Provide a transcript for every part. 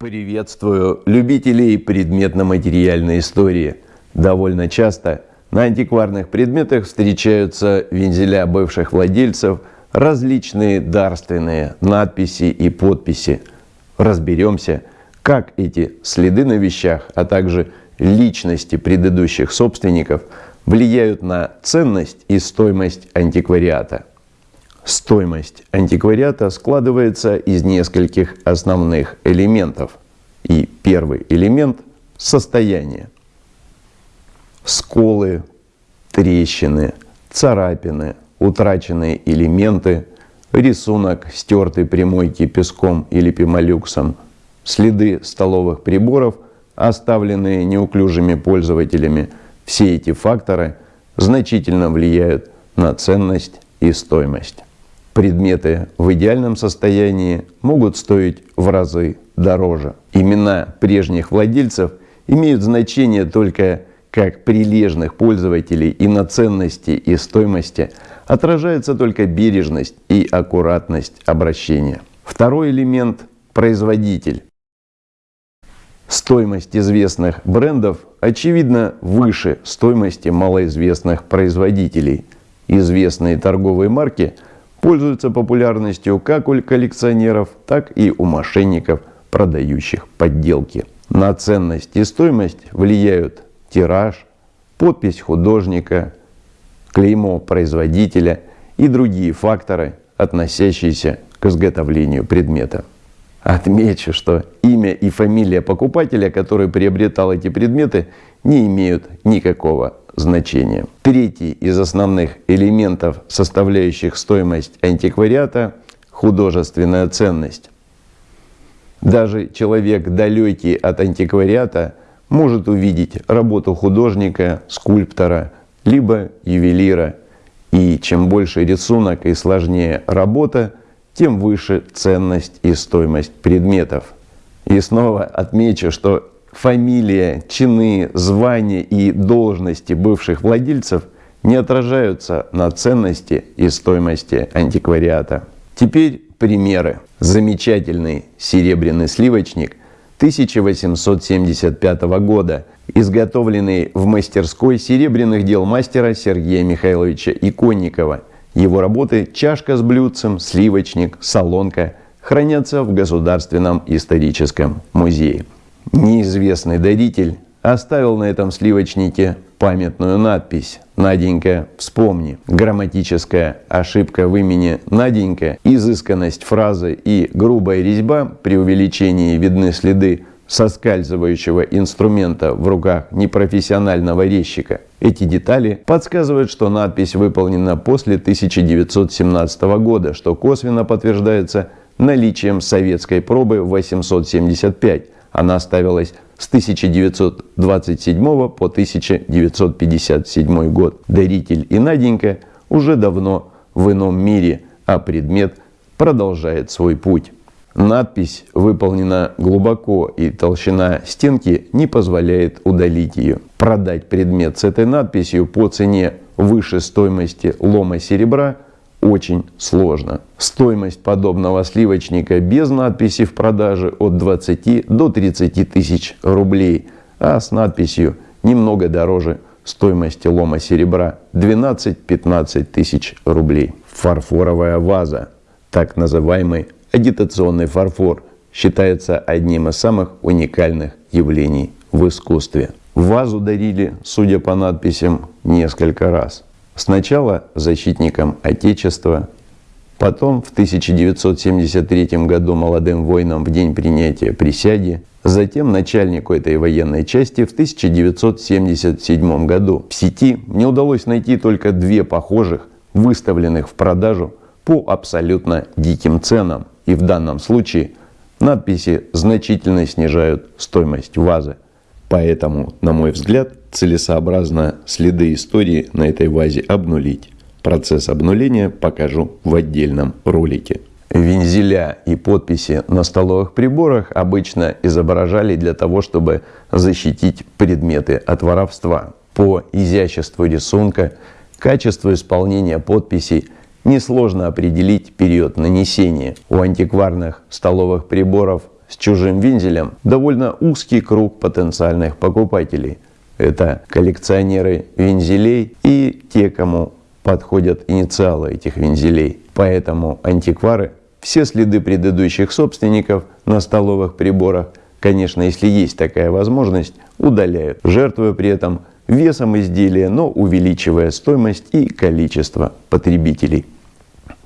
Приветствую любителей предметно-материальной истории. Довольно часто на антикварных предметах встречаются вензеля бывших владельцев, различные дарственные надписи и подписи. Разберемся, как эти следы на вещах, а также личности предыдущих собственников влияют на ценность и стоимость антиквариата. Стоимость антиквариата складывается из нескольких основных элементов. И первый элемент – состояние. Сколы, трещины, царапины, утраченные элементы, рисунок стертой примойки песком или пемолюксом, следы столовых приборов, оставленные неуклюжими пользователями. Все эти факторы значительно влияют на ценность и стоимость предметы в идеальном состоянии могут стоить в разы дороже. Имена прежних владельцев имеют значение только как прилежных пользователей и на ценности и стоимости отражается только бережность и аккуратность обращения. Второй элемент – производитель. Стоимость известных брендов очевидно выше стоимости малоизвестных производителей. Известные торговые марки – пользуются популярностью как у коллекционеров, так и у мошенников, продающих подделки. На ценность и стоимость влияют тираж, подпись художника, клеймо производителя и другие факторы, относящиеся к изготовлению предмета. Отмечу, что имя и фамилия покупателя, который приобретал эти предметы, не имеют никакого значения. Третий из основных элементов, составляющих стоимость антиквариата – художественная ценность. Даже человек, далекий от антиквариата, может увидеть работу художника, скульптора, либо ювелира. И чем больше рисунок и сложнее работа, тем выше ценность и стоимость предметов. И снова отмечу, что фамилия, чины, звания и должности бывших владельцев не отражаются на ценности и стоимости антиквариата. Теперь примеры. Замечательный серебряный сливочник 1875 года, изготовленный в мастерской серебряных дел мастера Сергея Михайловича Иконникова. Его работы «Чашка с блюдцем», «Сливочник», «Солонка» хранятся в Государственном историческом музее. Неизвестный даритель оставил на этом сливочнике памятную надпись «Наденька, вспомни». Грамматическая ошибка в имени Наденька, изысканность фразы и грубая резьба при увеличении видны следы соскальзывающего инструмента в руках непрофессионального резчика. Эти детали подсказывают, что надпись выполнена после 1917 года, что косвенно подтверждается наличием советской пробы 875, она ставилась с 1927 по 1957 год. Даритель и Наденька уже давно в ином мире, а предмет продолжает свой путь. Надпись выполнена глубоко, и толщина стенки не позволяет удалить ее. Продать предмет с этой надписью по цене выше стоимости лома серебра – очень сложно. Стоимость подобного сливочника без надписи в продаже от 20 до 30 тысяч рублей, а с надписью немного дороже стоимости лома серебра 12-15 тысяч рублей. Фарфоровая ваза, так называемый агитационный фарфор, считается одним из самых уникальных явлений в искусстве. Вазу дарили, судя по надписям, несколько раз – Сначала защитникам Отечества, потом в 1973 году молодым воинам в день принятия присяги, затем начальнику этой военной части в 1977 году. В сети мне удалось найти только две похожих, выставленных в продажу по абсолютно диким ценам. И в данном случае надписи значительно снижают стоимость вазы. Поэтому, на мой взгляд, целесообразно следы истории на этой вазе обнулить. Процесс обнуления покажу в отдельном ролике. Вензеля и подписи на столовых приборах обычно изображали для того, чтобы защитить предметы от воровства. По изяществу рисунка, качеству исполнения подписей несложно определить период нанесения. У антикварных столовых приборов с чужим вензелем довольно узкий круг потенциальных покупателей. Это коллекционеры вензелей и те, кому подходят инициалы этих вензелей. Поэтому антиквары все следы предыдущих собственников на столовых приборах, конечно, если есть такая возможность, удаляют, жертвуя при этом весом изделия, но увеличивая стоимость и количество потребителей.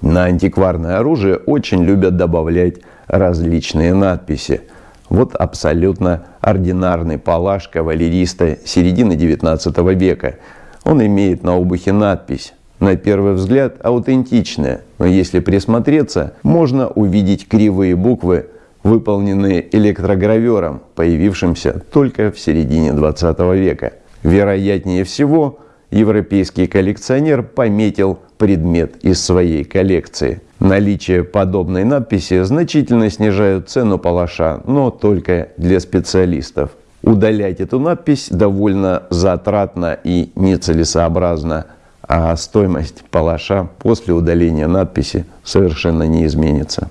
На антикварное оружие очень любят добавлять различные надписи. Вот абсолютно ординарный палаш кавалериста середины 19 века. Он имеет на обухе надпись на первый взгляд аутентичная, но если присмотреться, можно увидеть кривые буквы, выполненные электрогравером, появившимся только в середине 20 века. Вероятнее всего, европейский коллекционер пометил предмет из своей коллекции. Наличие подобной надписи значительно снижает цену палаша, но только для специалистов. Удалять эту надпись довольно затратно и нецелесообразно – а стоимость палаша после удаления надписи совершенно не изменится.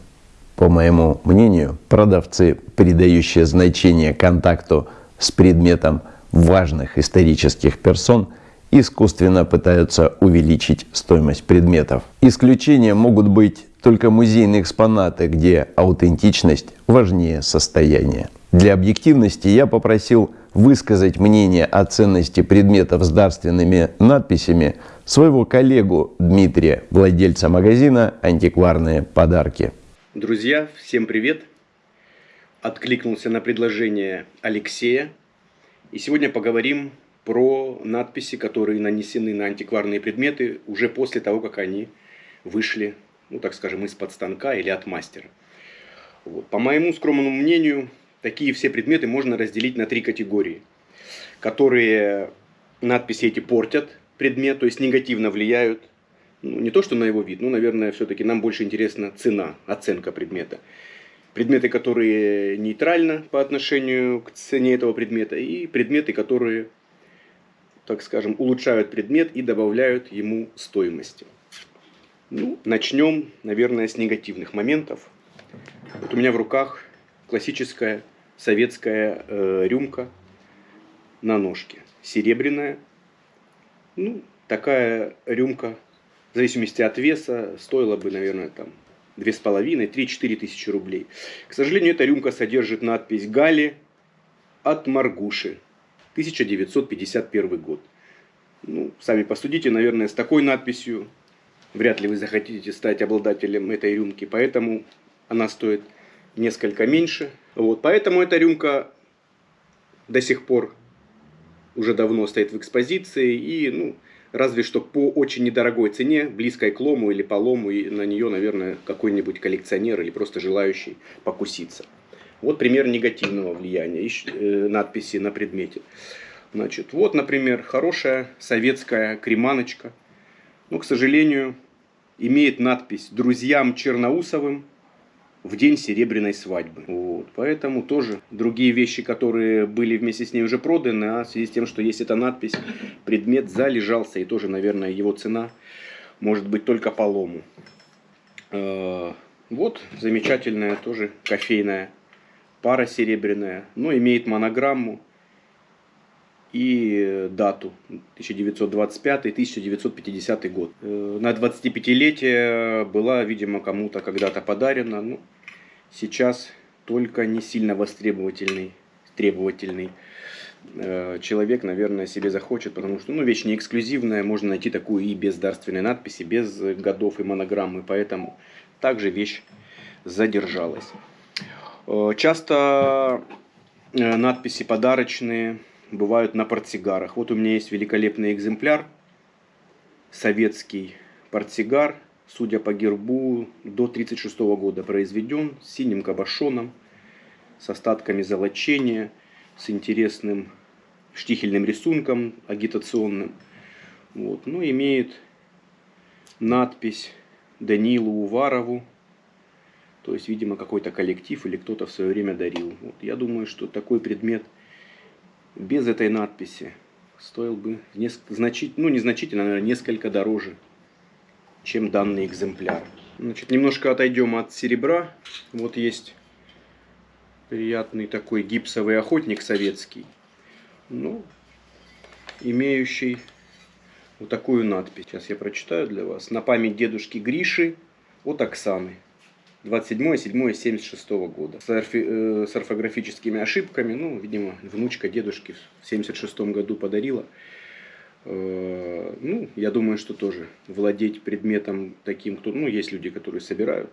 По моему мнению, продавцы, придающие значение контакту с предметом важных исторических персон, искусственно пытаются увеличить стоимость предметов. Исключением могут быть только музейные экспонаты, где аутентичность важнее состояния. Для объективности я попросил высказать мнение о ценности предметов с дарственными надписями своего коллегу Дмитрия, владельца магазина «Антикварные подарки». Друзья, всем привет! Откликнулся на предложение Алексея. И сегодня поговорим про надписи, которые нанесены на антикварные предметы уже после того, как они вышли, ну так скажем, из-под станка или от мастера. Вот. По моему скромному мнению, такие все предметы можно разделить на три категории, которые надписи эти портят предмет, то есть негативно влияют, ну, не то что на его вид, но, наверное, все-таки нам больше интересна цена, оценка предмета. Предметы, которые нейтрально по отношению к цене этого предмета, и предметы, которые, так скажем, улучшают предмет и добавляют ему стоимости. Ну, начнем, наверное, с негативных моментов. Вот у меня в руках классическая советская э, рюмка на ножке. Серебряная. Ну, такая рюмка, в зависимости от веса, стоила бы, наверное, там 2,5-3-4 тысячи рублей. К сожалению, эта рюмка содержит надпись «Гали от Маргуши», 1951 год. Ну, сами посудите, наверное, с такой надписью вряд ли вы захотите стать обладателем этой рюмки, поэтому она стоит несколько меньше. Вот, поэтому эта рюмка до сих пор уже давно стоит в экспозиции и, ну, разве что по очень недорогой цене, близкой к лому или по лому, и на нее, наверное, какой-нибудь коллекционер или просто желающий покуситься. Вот пример негативного влияния э, надписи на предмете. Значит, вот, например, хорошая советская креманочка. Но, к сожалению, имеет надпись «Друзьям Черноусовым в день серебряной свадьбы. Вот. Поэтому тоже другие вещи, которые были вместе с ней уже проданы, а в связи с тем, что есть эта надпись, предмет залежался, и тоже, наверное, его цена может быть только по лому. Э, вот замечательная тоже кофейная пара серебряная, но имеет монограмму и дату 1925-1950 год. Э, на 25-летие была, видимо, кому-то когда-то подарена. Ну, сейчас только не сильно востребовательный, требовательный э, человек, наверное, себе захочет, потому что ну, вещь не эксклюзивная, можно найти такую и без дарственной надписи, без годов и монограммы, поэтому также вещь задержалась. Э, часто надписи подарочные бывают на портсигарах. Вот у меня есть великолепный экземпляр, советский портсигар, судя по гербу, до 1936 года произведен, с синим кабошоном, с остатками золочения, с интересным штихельным рисунком агитационным. Вот. Ну, имеет надпись Данилу Уварову, то есть, видимо, какой-то коллектив или кто-то в свое время дарил. Вот. Я думаю, что такой предмет – без этой надписи стоил бы значительно, ну незначительно, наверное, несколько дороже, чем данный экземпляр. Значит, немножко отойдем от серебра. Вот есть Приятный такой гипсовый охотник советский. Ну, имеющий вот такую надпись. Сейчас я прочитаю для вас. На память дедушки Гриши от Оксаны. 27.07.76 года. С, орфи, э, с орфографическими ошибками. Ну, видимо, внучка дедушки в 76 году подарила. Э, ну, я думаю, что тоже владеть предметом таким, кто, ну, есть люди, которые собирают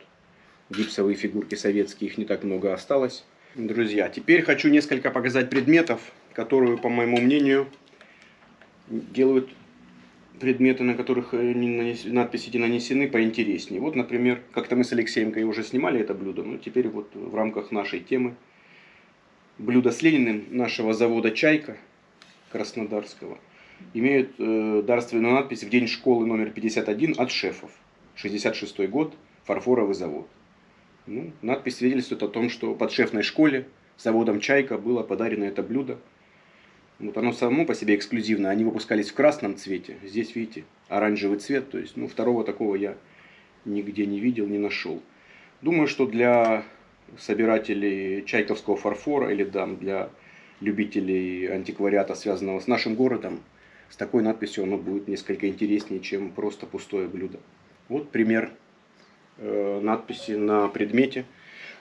гипсовые фигурки советские, их не так много осталось. Друзья, теперь хочу несколько показать предметов, которые, по моему мнению, делают предметы, на которых э, надписи эти нанесены, поинтереснее. Вот, например, как-то мы с Алексеем уже снимали это блюдо, но теперь вот в рамках нашей темы блюдо с Лениным нашего завода «Чайка» Краснодарского имеют э, дарственную надпись «В день школы номер 51 от шефов». 66 год, фарфоровый завод. Ну, надпись свидетельствует о том, что под шефной школе заводом «Чайка» было подарено это блюдо вот оно само по себе эксклюзивно. Они выпускались в красном цвете. Здесь, видите, оранжевый цвет. То есть, ну, второго такого я нигде не видел, не нашел. Думаю, что для собирателей чайковского фарфора или да, для любителей антиквариата, связанного с нашим городом, с такой надписью оно будет несколько интереснее, чем просто пустое блюдо. Вот пример э, надписи на предмете,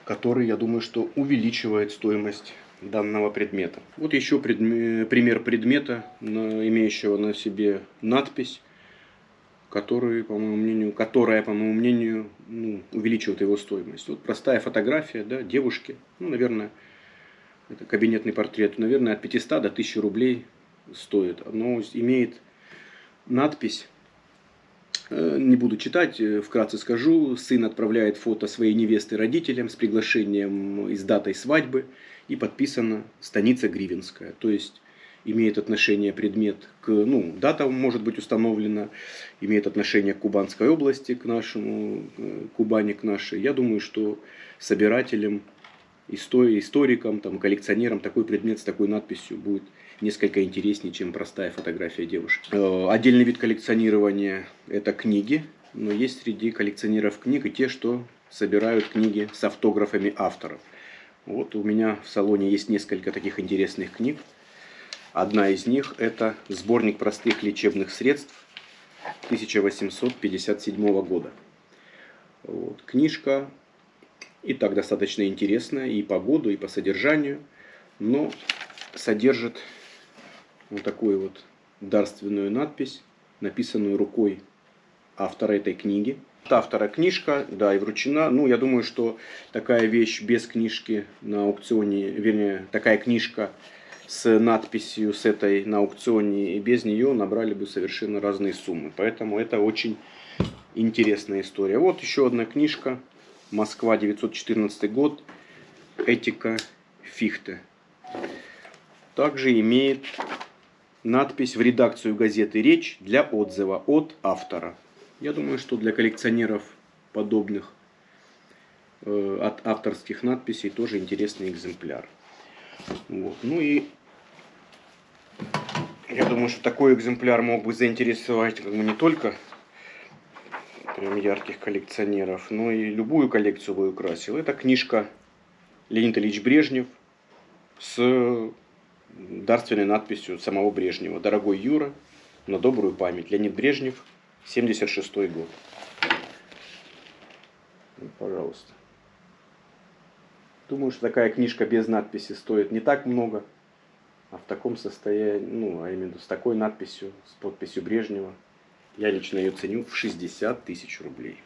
который, я думаю, что увеличивает стоимость данного предмета. Вот еще предме пример предмета, имеющего на себе надпись, который, по моему мнению, которая, по моему мнению, ну, увеличивает его стоимость. Вот простая фотография да, девушки, ну, наверное, это кабинетный портрет, наверное, от 500 до 1000 рублей стоит. Оно имеет надпись Э, не буду читать, э, вкратце скажу. Сын отправляет фото своей невесты родителям с приглашением и с датой свадьбы. И подписано «Станица Гривенская». То есть имеет отношение предмет к, ну, дата может быть установлена, имеет отношение к Кубанской области, к нашему, э, Кубани, к нашей. Я думаю, что собирателям, историкам, там, коллекционерам такой предмет с такой надписью будет несколько интереснее, чем простая фотография девушки. Э, отдельный вид коллекционирования – это книги. Но есть среди коллекционеров книг и те, что собирают книги с автографами авторов. Вот у меня в салоне есть несколько таких интересных книг. Одна из них – это сборник простых лечебных средств 1857 года. Вот. Книжка и так достаточно интересная и по году, и по содержанию, но содержит вот такую вот дарственную надпись, написанную рукой автора этой книги. Автора книжка, да, и вручена. Ну, я думаю, что такая вещь без книжки на аукционе, вернее, такая книжка с надписью с этой на аукционе и без нее набрали бы совершенно разные суммы. Поэтому это очень интересная история. Вот еще одна книжка. Москва, 914 год. Этика Фихте. Также имеет надпись в редакцию газеты «Речь» для отзыва от автора. Я думаю, что для коллекционеров подобных э, от авторских надписей тоже интересный экземпляр. Вот. Ну и я думаю, что такой экземпляр мог бы заинтересовать как бы, не только прям ярких коллекционеров, но и любую коллекцию бы украсил. Это книжка Леонид Ильич Брежнев с дарственной надписью самого Брежнева. Дорогой Юра, на добрую память. Леонид Брежнев, 76 год. Ну, пожалуйста. Думаю, что такая книжка без надписи стоит не так много. А в таком состоянии, ну, а именно с такой надписью, с подписью Брежнева, я лично ее ценю в 60 тысяч рублей.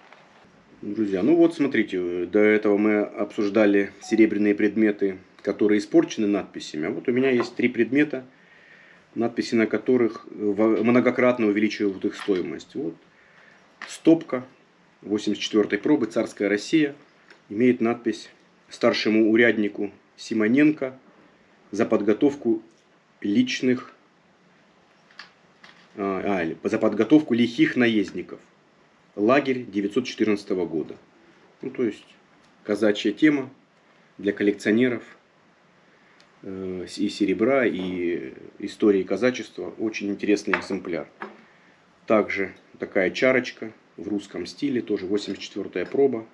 Друзья, ну вот смотрите, до этого мы обсуждали серебряные предметы которые испорчены надписями. А вот у меня есть три предмета, надписи на которых многократно увеличивают их стоимость. Вот стопка 84 пробы «Царская Россия» имеет надпись старшему уряднику Симоненко за подготовку личных а, а, за подготовку лихих наездников. Лагерь 914 года. Ну, то есть казачья тема для коллекционеров – Э, и серебра, и истории казачества. Очень интересный экземпляр. Также такая чарочка в русском стиле, тоже 84-я проба,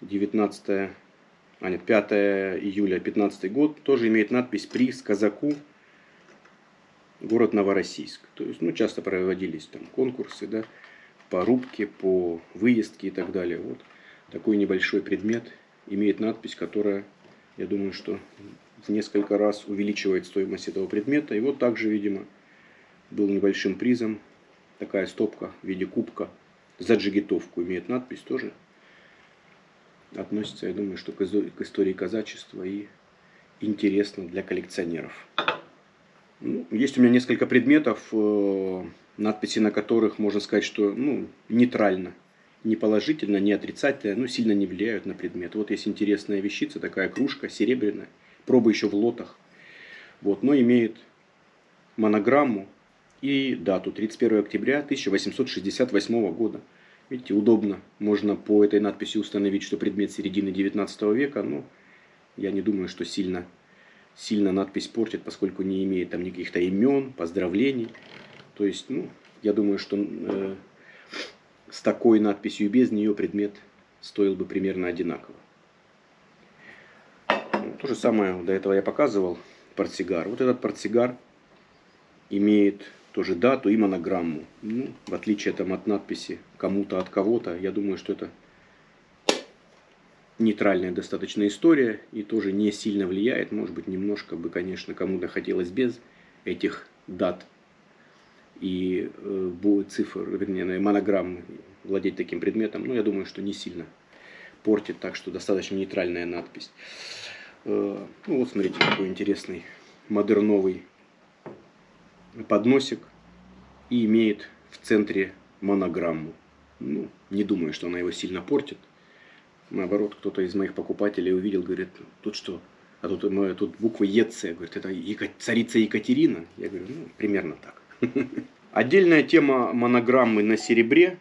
19 а нет, 5 июля 15 год, тоже имеет надпись «Приз казаку город Новороссийск». То есть, ну, часто проводились там конкурсы, да, по рубке, по выездке и так далее. Вот такой небольшой предмет имеет надпись, которая, я думаю, что в несколько раз увеличивает стоимость этого предмета. И вот также, видимо, был небольшим призом такая стопка в виде кубка за джигитовку. Имеет надпись тоже. Относится, я думаю, что к истории казачества и интересно для коллекционеров. Ну, есть у меня несколько предметов, э, надписи на которых можно сказать, что ну, нейтрально, не положительно, не отрицательно, но сильно не влияют на предмет. Вот есть интересная вещица, такая кружка серебряная, проба еще в лотах, вот, но имеет монограмму и дату 31 октября 1868 года. Видите, удобно. Можно по этой надписи установить, что предмет середины 19 века. Но я не думаю, что сильно, сильно надпись портит, поскольку не имеет там никаких-то имен, поздравлений. То есть, ну, я думаю, что э, с такой надписью и без нее предмет стоил бы примерно одинаково. То же самое до этого я показывал портсигар. Вот этот портсигар имеет тоже дату и монограмму. Ну, в отличие там, от надписи кому-то от кого-то, я думаю, что это нейтральная достаточно история и тоже не сильно влияет. Может быть, немножко бы, конечно, кому-то хотелось без этих дат и э, цифр, вернее, монограммы владеть таким предметом. Но я думаю, что не сильно портит, так что достаточно нейтральная надпись. Э, ну вот смотрите, какой интересный модерновый подносик и имеет в центре монограмму. Ну, не думаю, что она его сильно портит. Наоборот, кто-то из моих покупателей увидел, говорит, тут что? А тут, ну, тут буква ЕЦ, говорит, это царица Екатерина. Я говорю, ну, примерно так. Отдельная тема монограммы на серебре.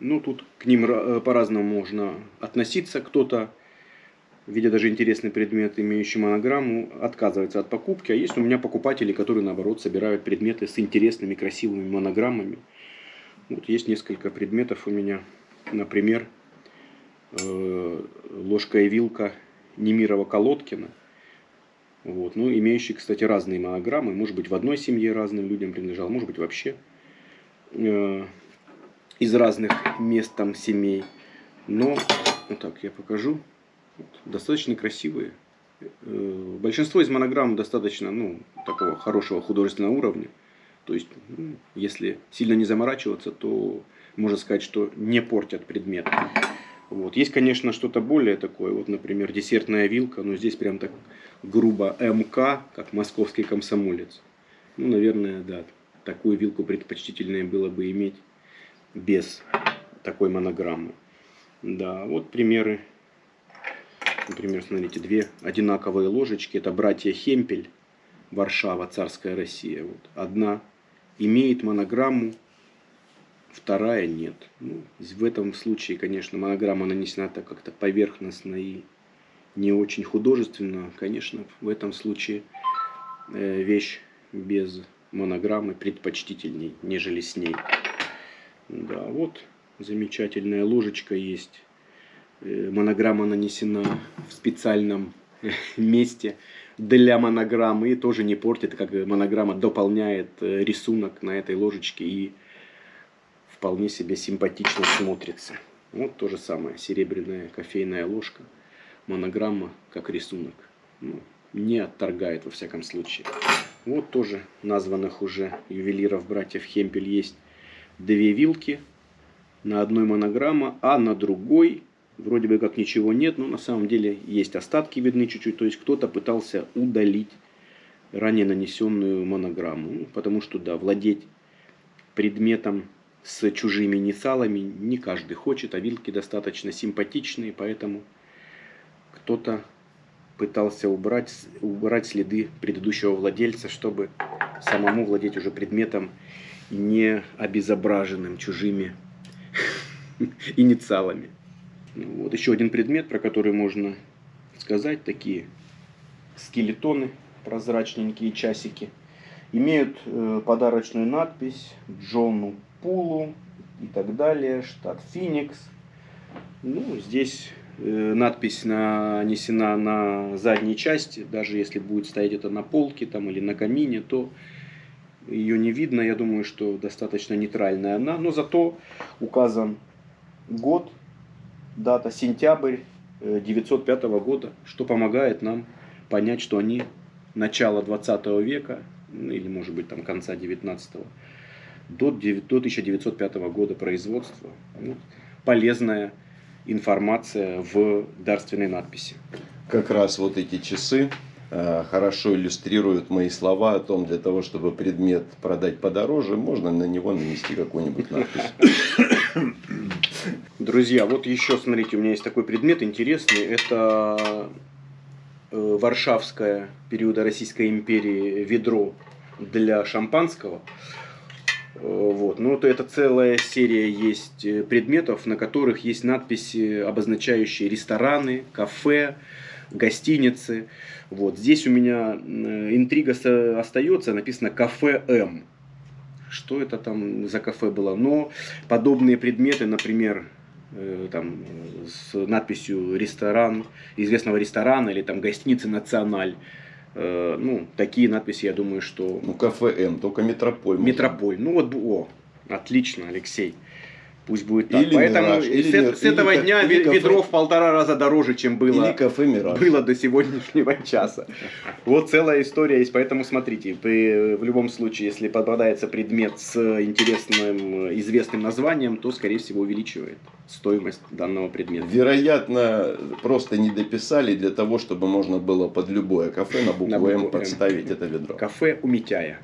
Ну, тут к ним э, по-разному можно относиться. Кто-то видя даже интересный предмет, имеющий монограмму, отказывается от покупки. А есть у меня покупатели, которые, наоборот, собирают предметы с интересными, красивыми монограммами. Вот есть несколько предметов у меня. Например, э, ложка и вилка Немирова Колодкина. Вот. Ну, имеющий, кстати, разные монограммы. Может быть, в одной семье разным людям принадлежал, может быть, вообще э, из разных мест там семей. Но, вот так я покажу достаточно красивые. Э, большинство из монограмм достаточно ну, такого хорошего художественного уровня. То есть, ну, если сильно не заморачиваться, то можно сказать, что не портят предмет. Вот. Есть, конечно, что-то более такое. Вот, например, десертная вилка, но здесь прям так грубо МК, как московский комсомолец. Ну, наверное, да, такую вилку предпочтительнее было бы иметь без такой монограммы. Да, вот примеры Например, смотрите, две одинаковые ложечки. Это братья Хемпель, Варшава, Царская Россия. Вот. Одна имеет монограмму, вторая нет. Ну, в этом случае, конечно, монограмма нанесена так как-то поверхностно и не очень художественно. Конечно, в этом случае э, вещь без монограммы предпочтительней, нежели с ней. Да, вот замечательная ложечка есть монограмма нанесена в специальном э, месте для монограммы и тоже не портит, как монограмма дополняет э, рисунок на этой ложечке и вполне себе симпатично смотрится. Вот то же самое, серебряная кофейная ложка, монограмма как рисунок. Ну, не отторгает во всяком случае. Вот тоже названных уже ювелиров братьев Хемпель есть две вилки. На одной монограмма, а на другой вроде бы как ничего нет, но на самом деле есть остатки видны чуть-чуть. То есть кто-то пытался удалить ранее нанесенную монограмму. Ну, потому что, да, владеть предметом с чужими инициалами не каждый хочет, а вилки достаточно симпатичные, поэтому кто-то пытался убрать, убрать следы предыдущего владельца, чтобы самому владеть уже предметом не обезображенным чужими инициалами. Вот еще один предмет, про который можно сказать, такие скелетоны, прозрачненькие часики. Имеют э, подарочную надпись Джону Пулу и так далее, штат Феникс. Ну, здесь э, надпись нанесена на задней части, даже если будет стоять это на полке там, или на камине, то ее не видно. Я думаю, что достаточно нейтральная она, но зато указан год, дата сентябрь 905 года, что помогает нам понять, что они начала 20 века, ну, или может быть там конца 19 до, до 1905 года производства. Вот, полезная информация в дарственной надписи. Как раз вот эти часы э, хорошо иллюстрируют мои слова о том, для того, чтобы предмет продать подороже, можно на него нанести какую-нибудь надпись. Друзья, вот еще, смотрите, у меня есть такой предмет интересный. Это э, Варшавское периода Российской империи ведро для шампанского. Э, вот. Ну, то это целая серия есть э, предметов, на которых есть надписи, обозначающие рестораны, кафе, гостиницы. Вот. Здесь у меня интрига остается, написано «Кафе М». Что это там за кафе было? Но подобные предметы, например, там, с надписью «Ресторан», известного ресторана или там «Гостиницы Националь», Э, ну, такие надписи, я думаю, что... Ну, кафе М, только метрополь. Метрополь. Ну, вот, о, отлично, Алексей. Пусть будет так. Или Поэтому мираж, или с, мир, с этого или, дня или ведро кафе, в полтора раза дороже, чем было, или кафе Мираж. было до сегодняшнего часа. Вот целая история есть. Поэтому смотрите, при, в любом случае, если попадается предмет с интересным, известным названием, то, скорее всего, увеличивает стоимость данного предмета. Вероятно, просто не дописали для того, чтобы можно было под любое кафе на букву, на букву М подставить М. это ведро. Кафе у Митяя.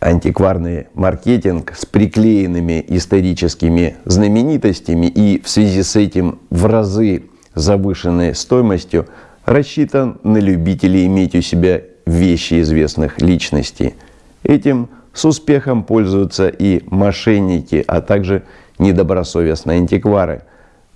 антикварный маркетинг с приклеенными историческими знаменитостями и в связи с этим в разы завышенной стоимостью рассчитан на любителей иметь у себя вещи известных личностей. Этим с успехом пользуются и мошенники, а также недобросовестные антиквары.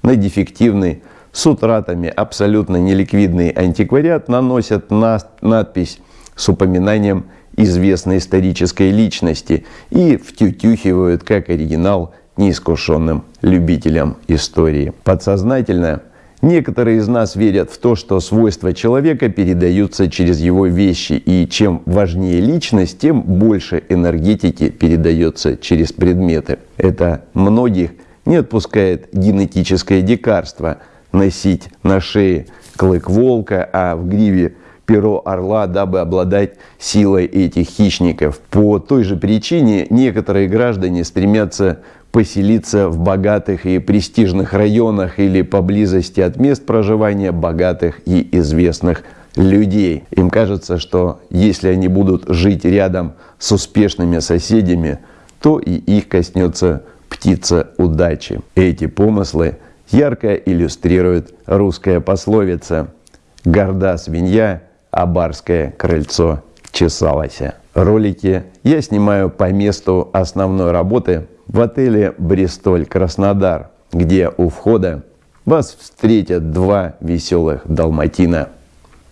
На дефективный, с утратами абсолютно неликвидный антиквариат наносят на надпись с упоминанием известной исторической личности и втютюхивают как оригинал неискушенным любителям истории. Подсознательно некоторые из нас верят в то, что свойства человека передаются через его вещи, и чем важнее личность, тем больше энергетики передается через предметы. Это многих не отпускает генетическое дикарство носить на шее клык волка, а в гриве перо орла, дабы обладать силой этих хищников. По той же причине некоторые граждане стремятся поселиться в богатых и престижных районах или поблизости от мест проживания богатых и известных людей. Им кажется, что если они будут жить рядом с успешными соседями, то и их коснется птица удачи. Эти помыслы ярко иллюстрирует русская пословица «Горда свинья а барское крыльцо чесалось. Ролики я снимаю по месту основной работы в отеле «Бристоль Краснодар», где у входа вас встретят два веселых далматина,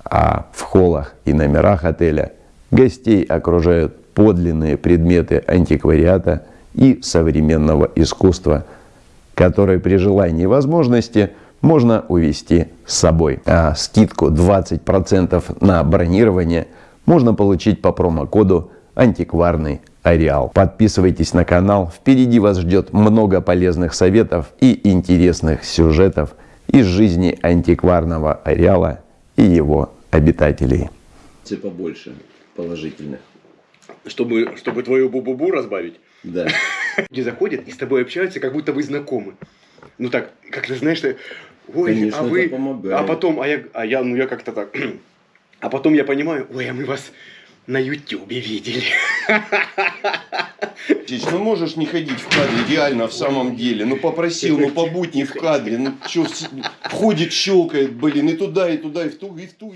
а в холлах и номерах отеля гостей окружают подлинные предметы антиквариата и современного искусства, которые при желании и возможности – можно увезти с собой. А скидку 20% на бронирование можно получить по промокоду антикварный Ареал. Подписывайтесь на канал, впереди вас ждет много полезных советов и интересных сюжетов из жизни антикварного Ареала и его обитателей. Побольше положительных. Чтобы, чтобы твою бу-бу-бу разбавить? Да. Люди заходят и с тобой общаются, как будто вы знакомы. Ну так, как ты знаешь, что ой, Конечно, а вы, а потом, а я, а я, ну я как-то так, а потом я понимаю, ой, а мы вас на ютюбе видели. Ну можешь не ходить в кадре, реально в самом деле. Ну попросил, ну побудь не в кадре. Ну что, входит, щелкает, блин, и туда, и туда, и в ту, и в ту.